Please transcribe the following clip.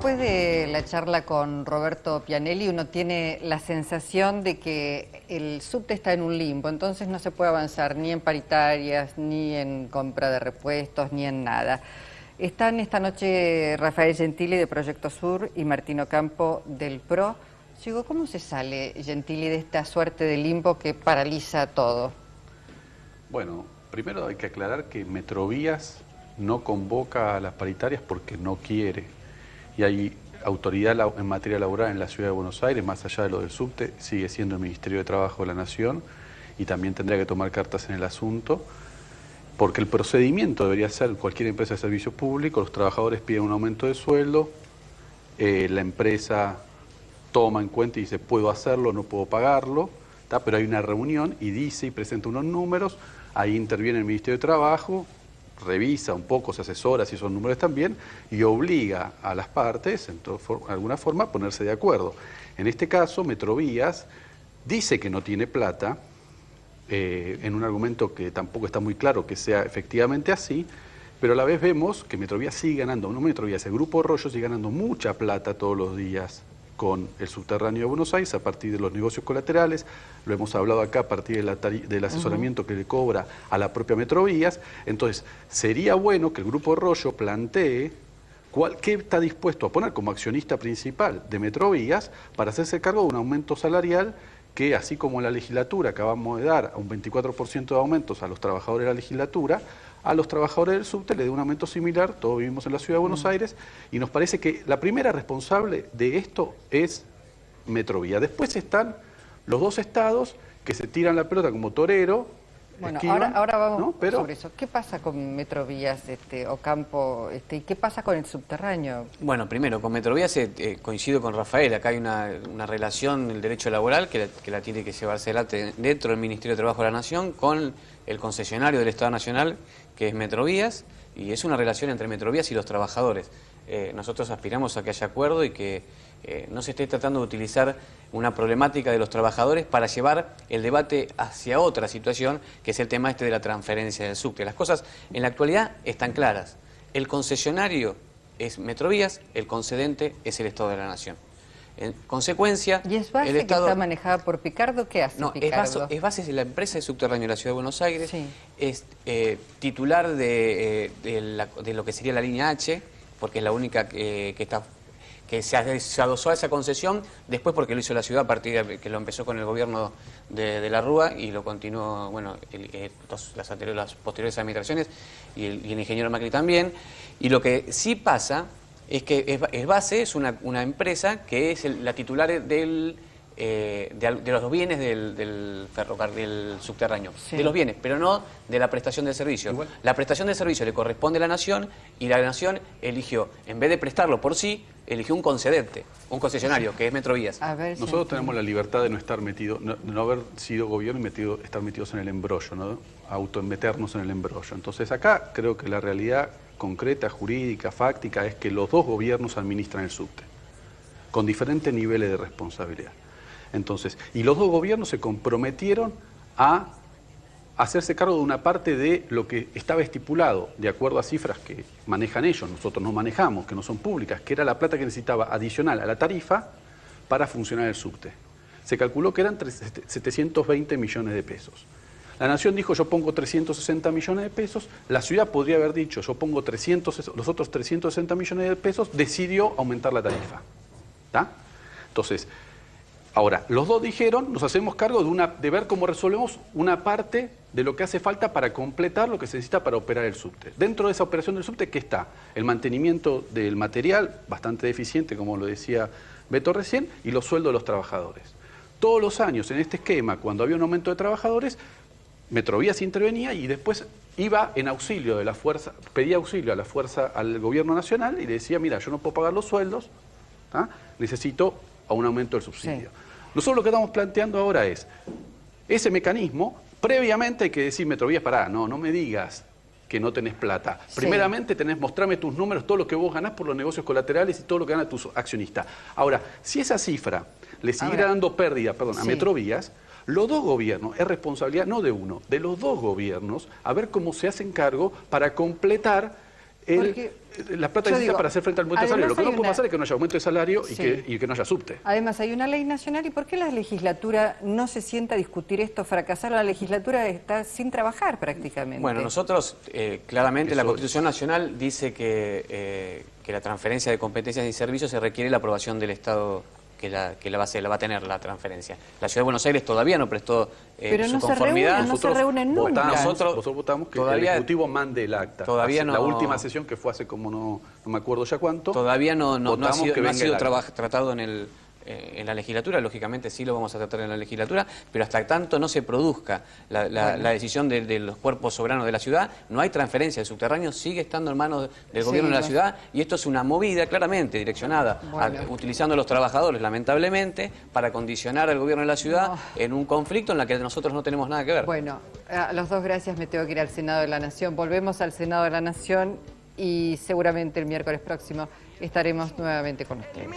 después de la charla con Roberto Pianelli, uno tiene la sensación de que el subte está en un limbo, entonces no se puede avanzar ni en paritarias, ni en compra de repuestos, ni en nada. Están esta noche Rafael Gentili de Proyecto Sur y Martino Campo del PRO. Digo, ¿cómo se sale, Gentili, de esta suerte de limbo que paraliza todo? Bueno, primero hay que aclarar que Metrovías no convoca a las paritarias porque no quiere. Y hay autoridad en materia laboral en la Ciudad de Buenos Aires, más allá de lo del subte, sigue siendo el Ministerio de Trabajo de la Nación y también tendría que tomar cartas en el asunto, porque el procedimiento debería ser cualquier empresa de servicio público, los trabajadores piden un aumento de sueldo, eh, la empresa toma en cuenta y dice puedo hacerlo, no puedo pagarlo, pero hay una reunión y dice y presenta unos números, ahí interviene el Ministerio de Trabajo, revisa un poco, se asesora si son números también y obliga a las partes, en alguna forma, a ponerse de acuerdo. En este caso, Metrovías dice que no tiene plata, eh, en un argumento que tampoco está muy claro que sea efectivamente así, pero a la vez vemos que Metrovías sigue ganando, no Metrovías, el Grupo Rollo sigue ganando mucha plata todos los días con el subterráneo de Buenos Aires a partir de los negocios colaterales, lo hemos hablado acá a partir del asesoramiento que le cobra a la propia Metrovías, entonces sería bueno que el Grupo Rollo plantee cuál, qué está dispuesto a poner como accionista principal de Metrovías para hacerse cargo de un aumento salarial que así como en la legislatura acabamos de dar un 24% de aumentos a los trabajadores de la legislatura, a los trabajadores del subte le dé un aumento similar, todos vivimos en la ciudad de Buenos mm. Aires, y nos parece que la primera responsable de esto es Metrovía. Después están los dos estados que se tiran la pelota como torero, bueno, ahora, vamos sobre eso. ¿Qué pasa con Metrovías este, o Campo este, y qué pasa con el subterráneo? Bueno, primero, con Metrovías eh, eh, coincido con Rafael. Acá hay una, relación del derecho laboral que la, que la, tiene que llevarse adelante dentro del Ministerio de Trabajo de la Nación con el concesionario del Estado Nacional, que es Metrovías, y es una relación entre Metrovías y los trabajadores. Eh, nosotros aspiramos a que haya acuerdo y que eh, no se esté tratando de utilizar una problemática de los trabajadores para llevar el debate hacia otra situación, que es el tema este de la transferencia del subte. Las cosas en la actualidad están claras. El concesionario es Metrovías, el concedente es el Estado de la Nación. En consecuencia, ¿Y es base el Estado... que está manejada por Picardo? ¿Qué hace no, Picardo? Es base, es de la empresa de subterráneo de la Ciudad de Buenos Aires, es eh, titular de, de, lo que sería la línea H, porque es la única que, está que se, adosó a esa concesión, después porque lo hizo la ciudad a partir de que lo empezó con el gobierno de, la Rúa y lo continuó, bueno, las, anteriores, las posteriores administraciones y el, ingeniero Macri también. Y lo que sí pasa es que es, base, es una, empresa que es la titular del eh, de, los bienes del, ferrocarril subterráneo, de los bienes, pero no de la prestación del servicio. La prestación del servicio le corresponde a la Nación y la Nación eligió, en vez de prestarlo por sí, eligió un concedente, un concesionario, que es Metrovías. Nosotros tenemos la libertad de no estar metidos, no, haber sido gobierno y metido, estar metidos en el embrollo, ¿no? autometernos en el embrollo. Entonces acá creo que la realidad concreta, jurídica, fáctica, es que los dos gobiernos administran el subte, con diferentes niveles de responsabilidad. Entonces, y los dos gobiernos se comprometieron a hacerse cargo de una parte de lo que estaba estipulado, de acuerdo a cifras que manejan ellos, nosotros no manejamos, que no son públicas, que era la plata que necesitaba adicional a la tarifa para funcionar el subte. Se calculó que eran 720 millones de pesos. La Nación dijo yo pongo 360 millones de pesos, la ciudad podría haber dicho yo pongo 300, los otros 360 millones de pesos, decidió aumentar la tarifa. ¿Está? Entonces, Ahora, los dos dijeron, nos hacemos cargo de, ver cómo resolvemos una parte de lo que hace falta para completar lo que se necesita para operar el subte. Dentro de esa operación del subte, ¿qué está? El mantenimiento del material, bastante deficiente, como lo decía Beto recién, y los sueldos de los trabajadores. Todos los años en este esquema, cuando había un aumento de trabajadores, Metrovías intervenía y después iba en auxilio de la fuerza, pedía auxilio a la fuerza, al gobierno nacional y le decía, mira, yo no puedo pagar los sueldos, necesito a un aumento del subsidio. Nosotros lo que estamos planteando ahora es, ese mecanismo, previamente hay que decir, Metrovías, pará, no, no me digas que no tenés plata. Primeramente tenés, mostrame tus números, todo lo que vos ganás por los negocios colaterales y todo lo que gana tus accionistas. Ahora, si esa cifra le siguiera dando pérdida, perdón, a Metrovías, los dos gobiernos, es responsabilidad no de uno, de los dos gobiernos, a ver cómo se hacen cargo para completar la plata necesita para hacer frente al aumento de salario. Lo que no puede pasar es que no haya aumento de salario y, que, no haya subte. Además, hay una ley nacional. ¿Y por qué la legislatura no se sienta a discutir esto? Fracasar la legislatura está sin trabajar prácticamente. Bueno, nosotros, eh, claramente, la Constitución Nacional dice que, eh, que la transferencia de competencias y servicios se requiere la aprobación del Estado que la, que la, va, a, la va a tener la transferencia. La Ciudad de Buenos Aires todavía no prestó eh, Pero su no conformidad. Se no se reúnen nunca. nosotros, votamos que el Ejecutivo mande el acta. Todavía no, la última sesión que fue hace como no, no me acuerdo ya cuánto. Todavía no, no, ha sido, no ha sido tratado en el eh, en la legislatura, lógicamente sí lo vamos a tratar en la legislatura, pero hasta tanto no se produzca la, decisión de, los cuerpos soberanos de la ciudad, no hay transferencia, el subterráneo sigue estando en manos del gobierno de la ciudad y esto es una movida claramente direccionada, utilizando a los trabajadores lamentablemente para condicionar al gobierno de la ciudad en un conflicto en la que nosotros no tenemos nada que ver. Bueno, a los dos gracias, me tengo que ir al Senado de la Nación, volvemos al Senado de la Nación y seguramente el miércoles próximo estaremos nuevamente con ustedes.